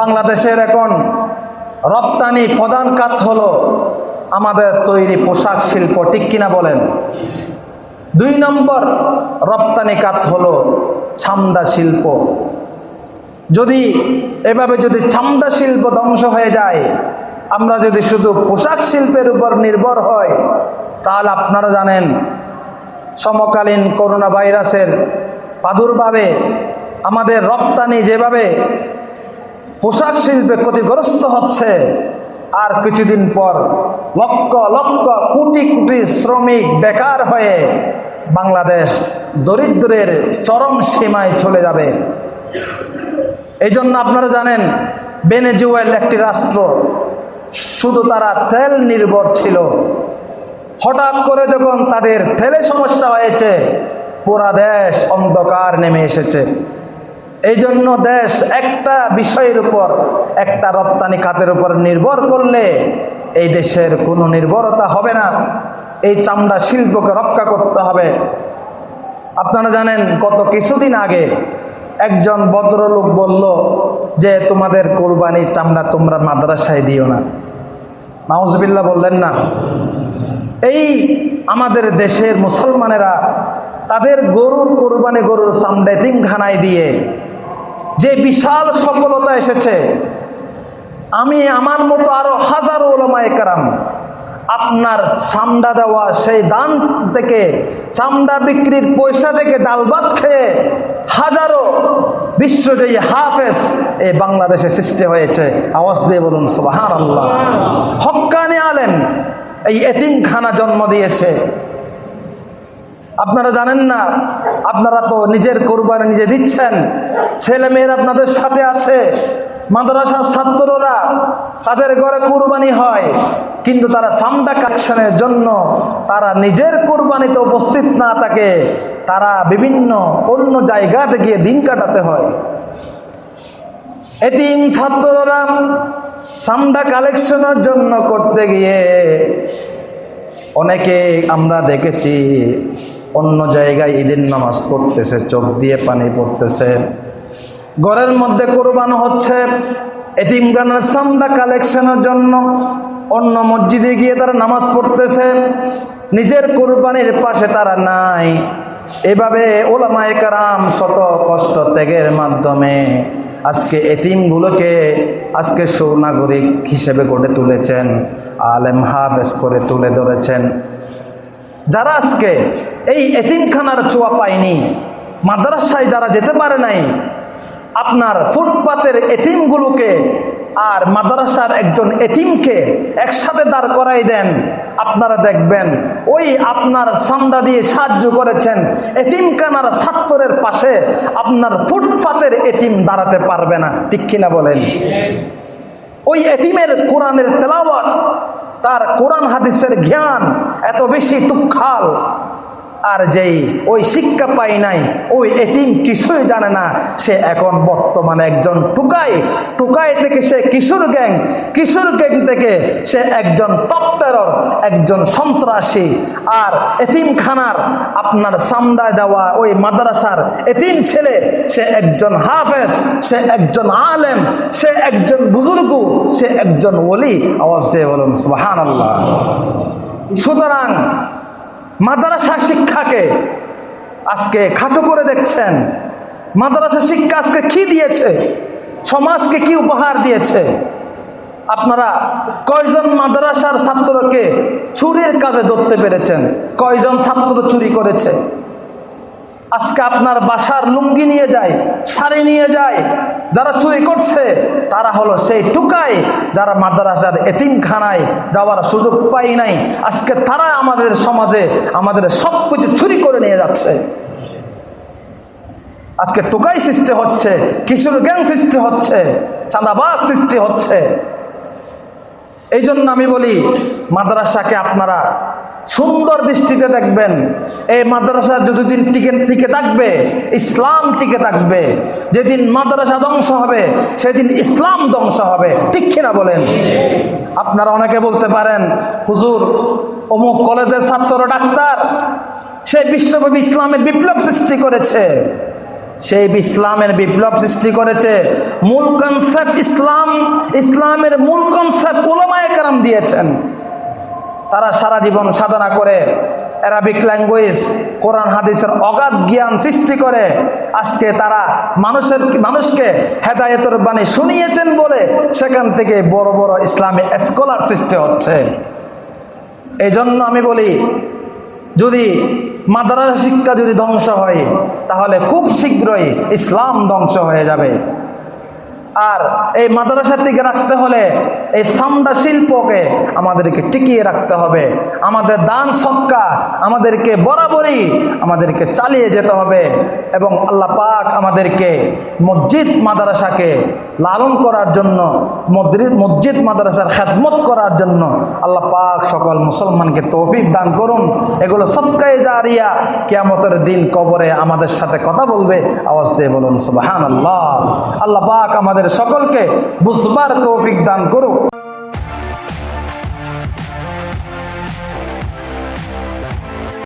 বাংলাদেশের এখন রপ্তানি প্রধান কাত হলো আমাদের তৈরি পোশাক শিল্প, ঠিক কিনা বলেন? দুই নম্বর রপ্তানি কাত হলো ছামদা শিল্প। যদি এভাবে যদি ছামদা শিল্প ধ্বংস হয়ে যায়, আমরা যদি শুধু পোশাক শিল্পের উপর নির্ভর হয়, তাহলে আপনারা জানেন সমকালীন করোনা ভাইরাসের প্রাদুর্ভাবে আমাদের রপ্তানি যেভাবে পোশাক শিল্পে ক্ষতিগ্রস্ত হচ্ছে, আর কিছুদিন পর লক্ষ লক্ষ কোটি কোটি শ্রমিক বেকার হয়ে বাংলাদেশ দরিদ্রের চরম সীমায় চলে যাবে। এই জন্য আপনারা জানেন, বেনেজুয়েল একটি রাষ্ট্র, শুধু তারা তেল নির্ভর ছিল। হঠাৎ করে যখন তাদের তেলে সমস্যা হয়েছে, পুরা দেশ অন্ধকার নেমে এসেছে। এই জন্য দেশ একটা বিষয়ের উপর, একটা রপ্তানি খাতের উপর নির্ভর করলে এই দেশের কোনো নির্ভরতা হবে না। এই চামড়া শিল্পকে রক্ষা করতে হবে। আপনারা জানেন কত কিছুদিন আগে একজন ভদ্রলোক বলল যে, তোমাদের কোরবানি চামড়া তোমরা মাদ্রাসায় দিও না। নাউজবিল্লা বললেন, না। এই আমাদের দেশের মুসলমানেরা তাদের গরুর কোরবানি গরুর চামড়া তিমখানায় দিয়ে যে বিশাল সফলতা এসেছে, আমি আমার মতো আরও হাজারো ওলামায় কারাম আপনার চামড়া দেওয়া, সেই দান থেকে, চামড়া বিক্রির পয়সা থেকে ডাল ভাত খেয়ে হাজারো বিশ্বজয়ী হাফেজ এই বাংলাদেশে সৃষ্টি হয়েছে। আওয়াজ দিয়ে বলুন সুবাহান আল্লাহ হক্কানি আলেম। এই এতিমখানা জন্ম দিয়েছে। আপনারা জানেন না, আপনারা তো নিজের কোরবানি নিজে দিচ্ছেন ছেলে মেয়ের আপনাদের সাথে আছে, মাদ্রাসার ছাত্ররা তাদের ঘরে কোরবানি হয়, কিন্তু তারা সামডা কাকশনের জন্য তারা নিজের কোরবানিতে উপস্থিত না থাকে, তারা বিভিন্ন অন্য জায়গাতে গিয়ে দিন কাটাতে হয়। এতিম ছাত্ররা সামডা কালেকশনের জন্য করতে গিয়ে অনেকে আমরা দেখেছি অন্য জায়গায় ঈদের নামাজ পড়তেছে, চোখ দিয়ে পানি পড়তেছে। ঘরের মধ্যে কোরবানো হচ্ছে এতিমগানের সামডা কালেকশনের জন্য অন্য মসজিদে গিয়ে তারা নামাজ পড়তেছে। নিজের কোরবানির পাশে তারা নাই। এভাবে ওলামায়ে কারাম শত কষ্ট ত্যাগের মাধ্যমে আজকে এতিমগুলোকে আজকে সুনাগরিক হিসেবে গড়ে তুলেছেন, আলেম হাফেজ করে তুলে ধরেছেন। যারা আজকে এই এতিমখানার চোয়া পায়নি, মাদ্রাসায় যারা যেতে পারে নাই, আপনার ফুটপাতের এতিমগুলোকে আর মাদ্রাসার একজন এতিমকে একসাথে দাঁড় করাই দেন। আপনারা দেখবেন, ওই আপনার সান্দা দিয়ে সাহায্য করেছেন এতিমখানার ছাত্রের পাশে আপনার ফুটপাতের এতিম দাঁড়াতে পারবে না, ঠিক কিনা বলেন? ওই এতিমের কোরআনের তেলাওয়াত, তার কোরআন হাদিসের জ্ঞান এত বেশি তুক্ষাল আর যেই ওই শিক্ষা পাই নাই, ওই এতিম কিছুই জানে না। সে এখন বর্তমানে একজন টুকাই টুকাই থেকে সে কিশোর গ্যাং কিশোর গ্যাং থেকে সে একজন টপ টেরর একজন সন্ত্রাসী। আর এতিমখানার আপনার সামদায় দেওয়া ওই মাদ্রাসার এতিম ছেলে, সে একজন হাফেজ, সে একজন আলেম, সে একজন বুজুর্গ, সে একজন ওলি। আওয়াজ দিয়ে বলুন আল্লাহ সুতরাং মাদ্রাসা শিক্ষাকে আজকে খাটো করে দেখছেন। মাদ্রাসা শিক্ষা আজকে কি দিয়েছে? সমাজকে কি উপহার দিয়েছে? আপনারা কয়জন মাদ্রাসার ছাত্রকে চুরির কাজে ধরতে পেরেছেন? কয়জন ছাত্র চুরি করেছে? আজকে আপনার বাসার লুঙ্গি নিয়ে যায়, শাড়ি নিয়ে যায়, যারা চুরি করছে, তারা হলো সেই টুকাই যারা মাদ্রাসার এতিমখানায় যাওয়ার সুযোগ পাই নাই। আজকে তারা আমাদের সমাজে আমাদের সব কিছু চুরি করে নিয়ে যাচ্ছে। আজকে টুকাই সৃষ্টি হচ্ছে, কিশোর গ্যাং সৃষ্টি হচ্ছে, চাঁদাবাজ সৃষ্টি হচ্ছে। এই জন্য আমি বলি, মাদ্রাসাকে আপনারা সুন্দর দৃষ্টিতে দেখবেন। এই মাদ্রাসা যতদিন টিকে টিকে থাকবে, ইসলাম টিকে থাকবে, যেদিন মাদ্রাসা ধ্বংস হবে, সেদিন ইসলাম ধ্বংস হবে। ঠিক কিনা বলেন? আপনারা অনেকে বলতে পারেন, হুজুর, অমুক কলেজের ছাত্র ডাক্তার, সে বিশ্বব্যাপী ইসলামের বিপ্লব সৃষ্টি করেছে। সেই ইসলামের বিপ্লব সৃষ্টি করেছে, মূল কনসেপ্ট ইসলাম, ইসলামের মূল কনসেপ্ট ওলামায়ে কারাম দিয়েছেন। তারা সারা জীবন সাধনা করে অ্যারাবিক ল্যাঙ্গুয়েজ কোরআন হাদিসের অগাধ জ্ঞান সৃষ্টি করে। আজকে তারা মানুষের মানুষকে হেদায়তের বাণী শুনিয়েছেন বলে সেখান থেকে বড় বড় ইসলামী স্কলার সৃষ্টি হচ্ছে। এই জন্য আমি বলি, যদি মাদ্রাসা শিক্ষা যদি ধ্বংস হয়, তাহলে খুব শীঘ্রই ইসলাম ধ্বংস হয়ে যাবে। আর এই মাদ্রাসাটিকে রাখতে হলে এই সামদা শিল্পকে আমাদেরকে টিকিয়ে রাখতে হবে। আমাদের দান সৎকা আমাদেরকে বরাবরই আমাদেরকে চালিয়ে যেতে হবে এবং আল্লাহ পাক আমাদেরকে মসজিদ মাদ্রাসাকে লালন করার জন্য মসজিদ মাদ্রাসার খেদমত করার জন্য আল্লাহ পাক সকল মুসলমানকে তৌফিক দান করুন। এগুলো সৎকায় জারিয়া কিয়ামতের দিন কবরে আমাদের সাথে কথা বলবে। আওয়াজ দিয়ে বলুন সুবাহান আল্লাহ আল্লাহ পাক আমাদের সকলকে বুঝবার তৌফিক দান করুক।